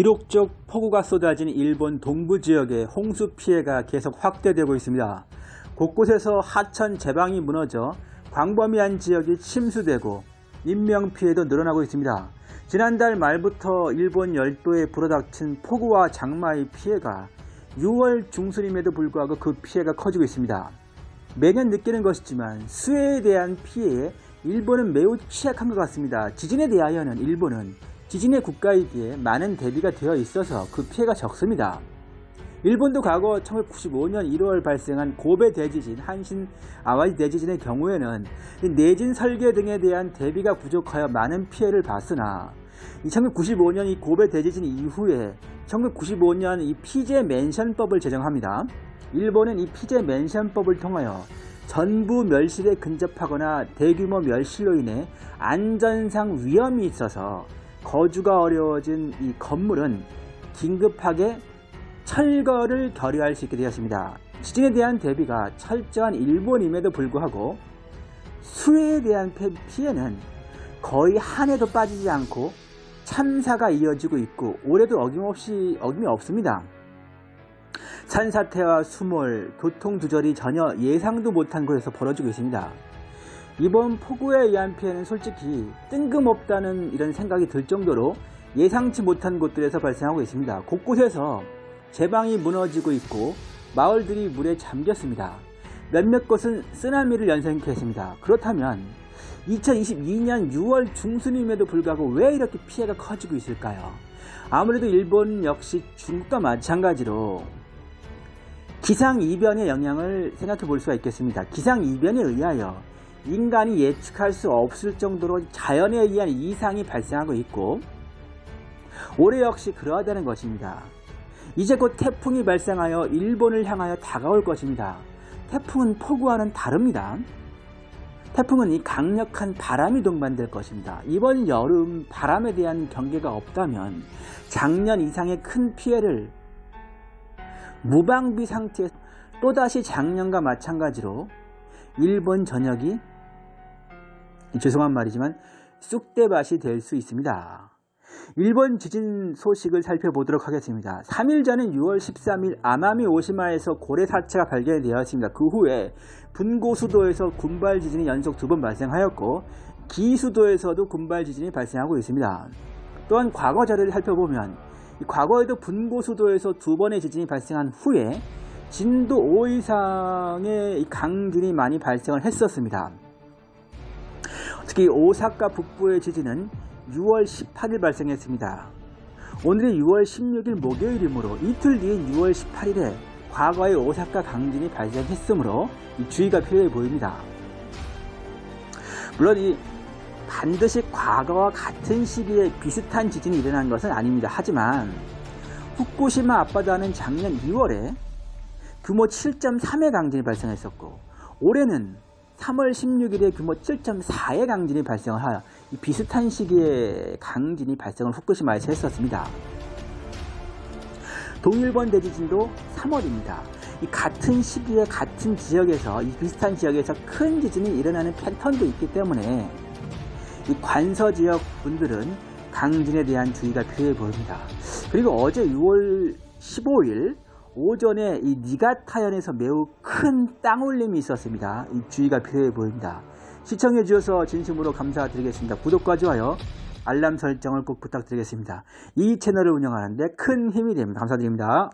기록적 폭우가 쏟아진 일본 동부 지역의 홍수 피해가 계속 확대되고 있습니다. 곳곳에서 하천 제방이 무너져 광범위한 지역이 침수되고 인명피해도 늘어나고 있습니다. 지난달 말부터 일본 열도에 불어닥친 폭우와 장마의 피해가 6월 중순임에도 불구하고 그 피해가 커지고 있습니다. 매년 느끼는 것이지만 수해에 대한 피해에 일본은 매우 취약한 것 같습니다. 지진에 대하여는 일본은 지진의 국가이기에 많은 대비가 되어 있어서 그 피해가 적습니다. 일본도 과거 1995년 1월 발생한 고베 대지진, 한신 아와이 대지진의 경우에는 내진 설계 등에 대한 대비가 부족하여 많은 피해를 봤으나 1995년 이 고베 대지진 이후에 1995년 이 피제 맨션법을 제정합니다. 일본은 이 피제 맨션법을 통하여 전부 멸실에 근접하거나 대규모 멸실로 인해 안전상 위험이 있어서 거주가 어려워진 이 건물은 긴급하게 철거를 결의할 수 있게 되었습니다. 지진에 대한 대비가 철저한 일본임에도 불구하고 수해에 대한 피해는 거의 한 해도 빠지지 않고 참사가 이어지고 있고 올해도 어김없이 어김이 없습니다. 산사태와 수몰, 교통두절이 전혀 예상도 못한 곳에서 벌어지고 있습니다. 이번 폭우에 의한 피해는 솔직히 뜬금없다는 이런 생각이 들 정도로 예상치 못한 곳들에서 발생하고 있습니다. 곳곳에서 제방이 무너지고 있고 마을들이 물에 잠겼습니다. 몇몇 곳은 쓰나미를 연상케 했습니다. 그렇다면 2022년 6월 중순임에도 불구하고 왜 이렇게 피해가 커지고 있을까요? 아무래도 일본 역시 중국과 마찬가지로 기상이변의 영향을 생각해 볼 수가 있겠습니다. 기상이변에 의하여 인간이 예측할 수 없을 정도로 자연에 의한 이상이 발생하고 있고 올해 역시 그러하다는 것입니다. 이제 곧 태풍이 발생하여 일본을 향하여 다가올 것입니다. 태풍은 폭우와는 다릅니다. 태풍은 이 강력한 바람이 동반될 것입니다. 이번 여름 바람에 대한 경계가 없다면 작년 이상의 큰 피해를 무방비 상태에 또다시 작년과 마찬가지로 일본 전역이 죄송한 말이지만 쑥대밭이 될 수 있습니다. 일본 지진 소식을 살펴보도록 하겠습니다. 3일 전인 6월 13일 아마미 오시마에서 고래 사체가 발견이 되었습니다. 그 후에 분고 수도에서 군발 지진이 연속 두 번 발생하였고 기 수도에서도 군발 지진이 발생하고 있습니다. 또한 과거 자료를 살펴보면 과거에도 분고 수도에서 두 번의 지진이 발생한 후에 진도 5 이상의 강진이 많이 발생을 했었습니다. 특히 오사카 북부의 지진은 6월 18일 발생했습니다. 오늘이 6월 16일 목요일이므로 이틀 뒤인 6월 18일에 과거의 오사카 강진이 발생했으므로 주의가 필요해 보입니다. 물론 이 반드시 과거와 같은 시기에 비슷한 지진이 일어난 것은 아닙니다. 하지만 후쿠시마 앞바다는 작년 2월에 규모 7.3의 강진이 발생했었고 올해는 3월 16일에 규모 7.4의 강진이 발생을 하여 비슷한 시기에 강진이 발생을 후쿠시마에서 했었습니다. 동일본 대지진도 3월입니다. 이 같은 시기에 같은 지역에서 이 비슷한 지역에서 큰 지진이 일어나는 패턴도 있기 때문에 이 관서 지역 분들은 강진에 대한 주의가 필요해 보입니다. 그리고 어제 6월 15일 오전에 이 니가타현에서 매우 큰 땅올림이 있었습니다. 이 주의가 필요해 보입니다. 시청해 주셔서 진심으로 감사드리겠습니다. 구독과 좋아요, 알람 설정을 꼭 부탁드리겠습니다. 이 채널을 운영하는데 큰 힘이 됩니다. 감사드립니다.